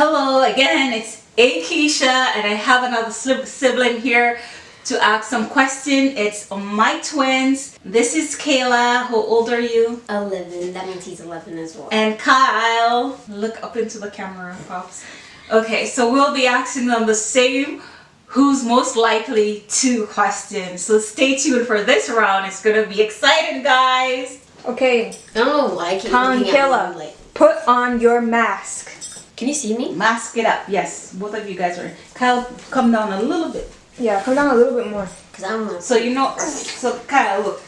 Hello again, it's Akeisha and I have another sibling here to ask some question. It's my twins. This is Kayla. How old are you? 11. That means he's 11 as well. And Kyle. Look up into the camera, Pops. Okay, so we'll be asking them the same who's most likely to question. So stay tuned for this round. It's going to be exciting, guys. Okay. I don't know why I keep Kayla, put on your mask. Can you see me? Mask it up. Yes, both of you guys are. Kyle, come down a little bit. Yeah, come down a little bit more. Cause I don't. So you know, so Kyle, look.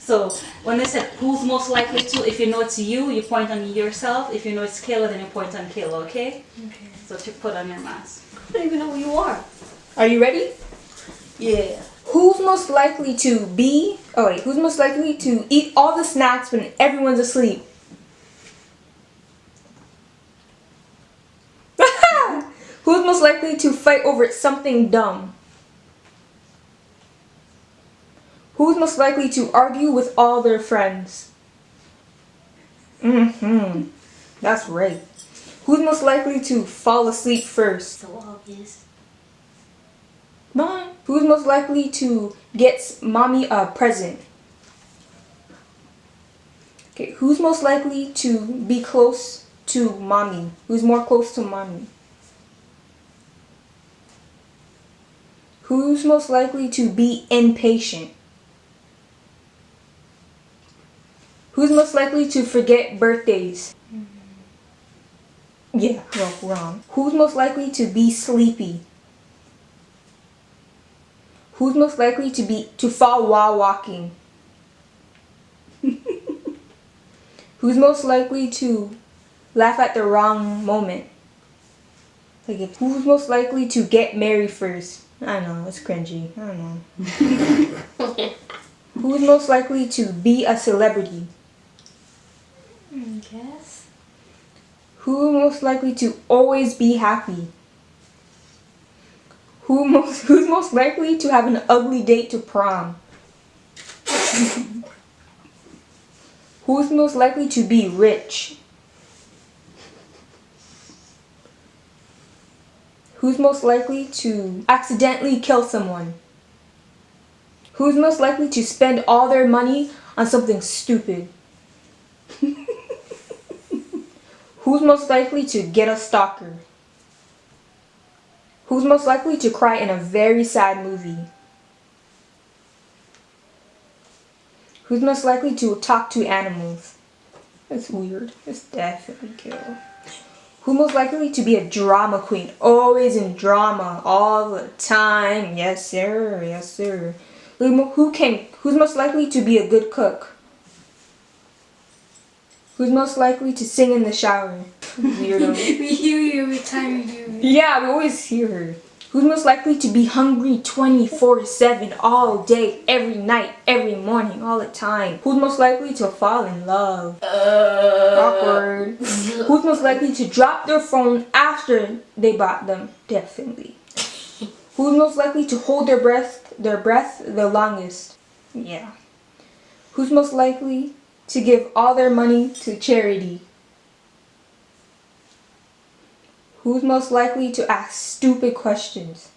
So when they said who's most likely to, if you know it's you, you point on yourself. If you know it's Kayla, then you point on Kayla, okay? Okay. So to put on your mask. I don't even know who you are. Are you ready? Yeah. Who's most likely to be, oh wait, who's most likely to eat all the snacks when everyone's asleep? Who's most likely to fight over something dumb? Who's most likely to argue with all their friends? Mm-hmm. That's right. Who's most likely to fall asleep first? So obvious. Mom. Who's most likely to get mommy a present? Okay, who's most likely to be close to mommy? Who's more close to mommy? Who's most likely to be impatient? Who's most likely to forget birthdays? Mm-hmm. Yeah, well, wrong. Who's most likely to be sleepy? Who's most likely to be to fall while walking? Who's most likely to laugh at the wrong moment? Like if, who's most likely to get married first? I know, it's cringy. I don't know. Who's most likely to be a celebrity? I guess. Who's most likely to always be happy? Who most, who's most likely to have an ugly date to prom? who's most likely to be rich? Who's most likely to accidentally kill someone? Who's most likely to spend all their money on something stupid? Who's most likely to get a stalker? Who's most likely to cry in a very sad movie? Who's most likely to talk to animals? That's weird. It's definitely kill. Who's most likely to be a drama queen? Always in drama, all the time. Yes, sir. Yes, sir. Who can? Who's most likely to be a good cook? Who's most likely to sing in the shower? We hear you every time you. Yeah, we always hear her. Who's most likely to be hungry 24-7 all day, every night, every morning, all the time? Who's most likely to fall in love? Uh, Awkward. Who's most likely to drop their phone after they bought them? Definitely. Who's most likely to hold their breath, their breath the longest? Yeah. Who's most likely to give all their money to charity? Who's most likely to ask stupid questions?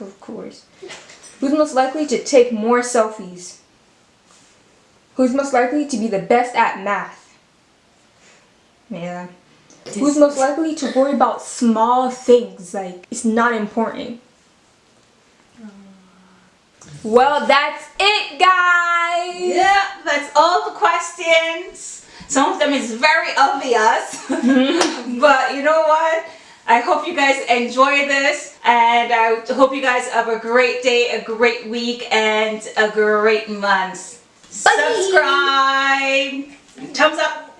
Of course. Who's most likely to take more selfies? Who's most likely to be the best at math? Yeah. Who's most likely to worry about small things like it's not important? Well, that's it, guys. Yeah, that's all the questions. Them is very obvious. but you know what? I hope you guys enjoy this and I hope you guys have a great day, a great week, and a great month. Bye. Subscribe. Thumbs up.